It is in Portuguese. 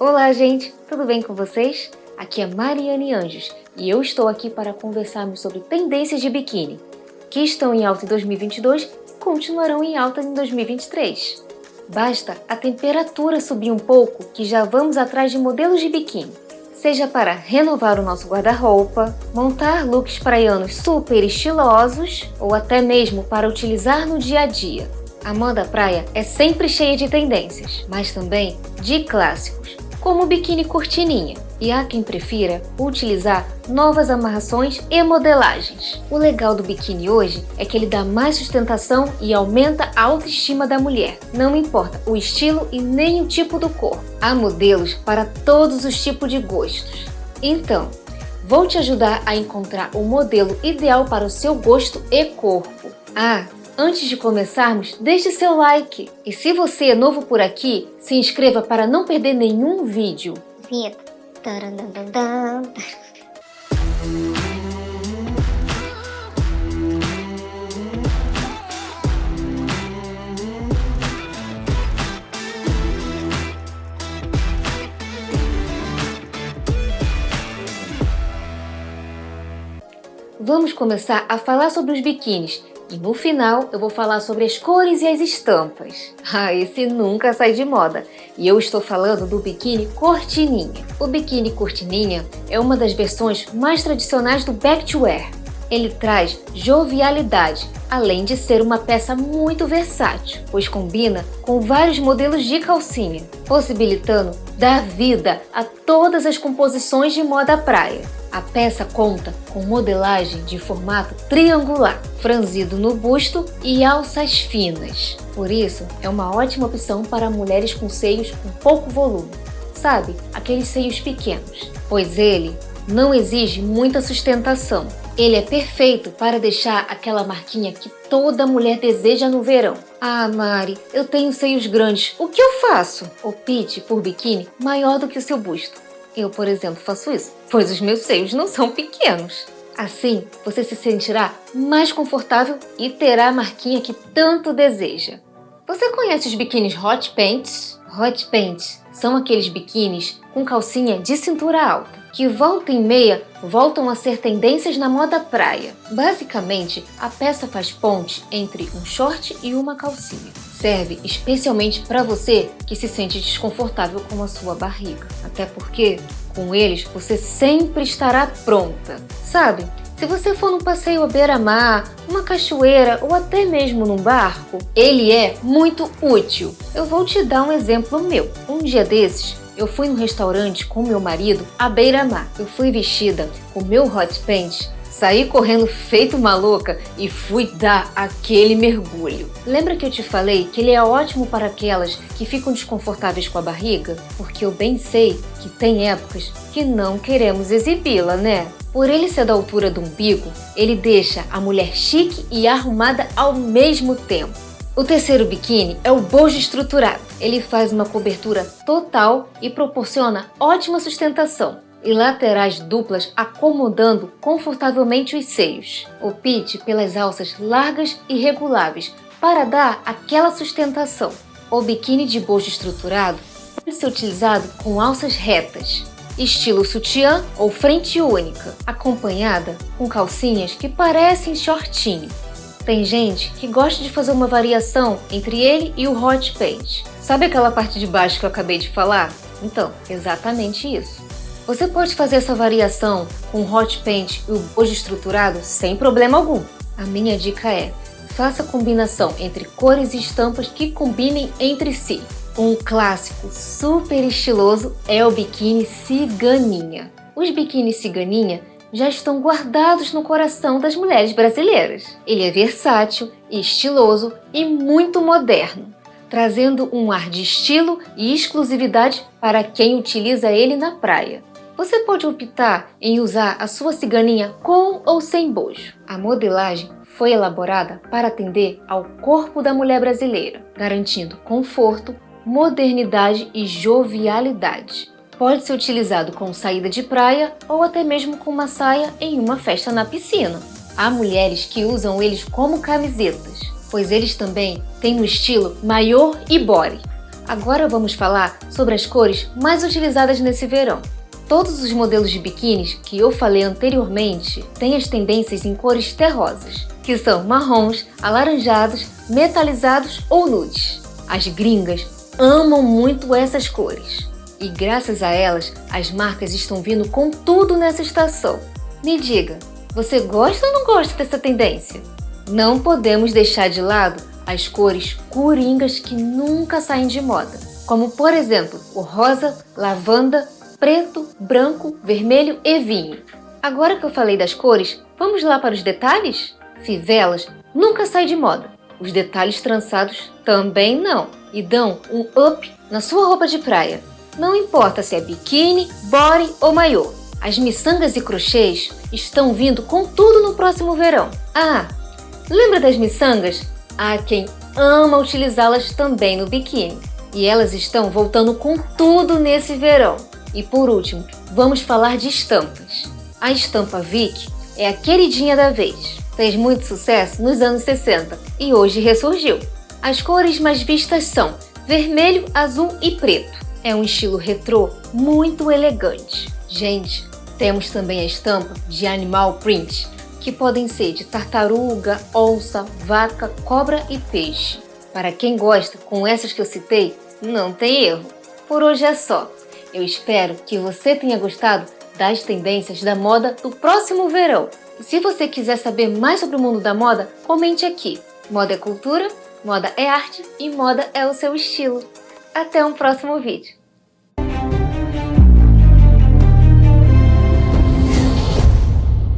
Olá, gente! Tudo bem com vocês? Aqui é Mariane Anjos e eu estou aqui para conversarmos sobre tendências de biquíni que estão em alta em 2022 e continuarão em alta em 2023. Basta a temperatura subir um pouco que já vamos atrás de modelos de biquíni. Seja para renovar o nosso guarda-roupa, montar looks praianos super estilosos ou até mesmo para utilizar no dia a dia. A moda praia é sempre cheia de tendências, mas também de clássicos, como o biquíni cortininha, e há quem prefira utilizar novas amarrações e modelagens. O legal do biquíni hoje é que ele dá mais sustentação e aumenta a autoestima da mulher. Não importa o estilo e nem o tipo do corpo. Há modelos para todos os tipos de gostos. Então, vou te ajudar a encontrar o modelo ideal para o seu gosto e corpo. Ah, Antes de começarmos, deixe seu like. E se você é novo por aqui, se inscreva para não perder nenhum vídeo. Vinheta. Vamos começar a falar sobre os biquínis e no final eu vou falar sobre as cores e as estampas. Ah, esse nunca sai de moda. E eu estou falando do biquíni cortininha. O biquíni cortininha é uma das versões mais tradicionais do back to wear. Ele traz jovialidade, além de ser uma peça muito versátil, pois combina com vários modelos de calcinha, possibilitando dar vida a todas as composições de moda praia. A peça conta com modelagem de formato triangular, franzido no busto e alças finas. Por isso, é uma ótima opção para mulheres com seios com pouco volume. Sabe, aqueles seios pequenos, pois ele não exige muita sustentação. Ele é perfeito para deixar aquela marquinha que toda mulher deseja no verão. Ah, Mari, eu tenho seios grandes, o que eu faço? Opte por biquíni maior do que o seu busto. Eu, por exemplo, faço isso, pois os meus seios não são pequenos. Assim, você se sentirá mais confortável e terá a marquinha que tanto deseja. Você conhece os biquínis hot pants? Hot pants são aqueles biquínis com calcinha de cintura alta, que volta e meia voltam a ser tendências na moda praia. Basicamente, a peça faz ponte entre um short e uma calcinha. Serve especialmente para você que se sente desconfortável com a sua barriga. Até porque, com eles, você sempre estará pronta. Sabe, se você for num passeio à beira-mar, uma cachoeira ou até mesmo num barco, ele é muito útil. Eu vou te dar um exemplo meu. Um dia desses, eu fui num restaurante com meu marido à beira-mar. Eu fui vestida com meu hot pants Saí correndo feito maluca e fui dar aquele mergulho. Lembra que eu te falei que ele é ótimo para aquelas que ficam desconfortáveis com a barriga? Porque eu bem sei que tem épocas que não queremos exibi-la, né? Por ele ser da altura do umbigo, ele deixa a mulher chique e arrumada ao mesmo tempo. O terceiro biquíni é o bojo estruturado. Ele faz uma cobertura total e proporciona ótima sustentação e laterais duplas acomodando confortavelmente os seios. Opte pelas alças largas e reguláveis para dar aquela sustentação. O biquíni de bojo estruturado pode ser utilizado com alças retas, estilo sutiã ou frente única, acompanhada com calcinhas que parecem shortinho. Tem gente que gosta de fazer uma variação entre ele e o hot pants. Sabe aquela parte de baixo que eu acabei de falar? Então, exatamente isso. Você pode fazer essa variação com hot paint e o bojo estruturado sem problema algum. A minha dica é, faça combinação entre cores e estampas que combinem entre si. Um clássico super estiloso é o biquíni ciganinha. Os biquínis ciganinha já estão guardados no coração das mulheres brasileiras. Ele é versátil, estiloso e muito moderno, trazendo um ar de estilo e exclusividade para quem utiliza ele na praia. Você pode optar em usar a sua ciganinha com ou sem bojo. A modelagem foi elaborada para atender ao corpo da mulher brasileira, garantindo conforto, modernidade e jovialidade. Pode ser utilizado com saída de praia ou até mesmo com uma saia em uma festa na piscina. Há mulheres que usam eles como camisetas, pois eles também têm no estilo maior e body. Agora vamos falar sobre as cores mais utilizadas nesse verão. Todos os modelos de biquínis que eu falei anteriormente têm as tendências em cores terrosas, que são marrons, alaranjados, metalizados ou nudes. As gringas amam muito essas cores. E graças a elas, as marcas estão vindo com tudo nessa estação. Me diga, você gosta ou não gosta dessa tendência? Não podemos deixar de lado as cores coringas que nunca saem de moda, como por exemplo o rosa, lavanda, preto, branco, vermelho e vinho. Agora que eu falei das cores, vamos lá para os detalhes? Fivelas nunca sai de moda. Os detalhes trançados também não e dão um up na sua roupa de praia. Não importa se é biquíni, body ou maiô. As miçangas e crochês estão vindo com tudo no próximo verão. Ah, lembra das miçangas? Há quem ama utilizá-las também no biquíni. E elas estão voltando com tudo nesse verão. E por último, vamos falar de estampas. A estampa Vic é a queridinha da vez. Fez muito sucesso nos anos 60 e hoje ressurgiu. As cores mais vistas são vermelho, azul e preto. É um estilo retrô muito elegante. Gente, temos também a estampa de animal print, que podem ser de tartaruga, onça, vaca, cobra e peixe. Para quem gosta, com essas que eu citei, não tem erro. Por hoje é só. Eu espero que você tenha gostado das tendências da moda do próximo verão. E se você quiser saber mais sobre o mundo da moda, comente aqui. Moda é cultura, moda é arte e moda é o seu estilo. Até um próximo vídeo.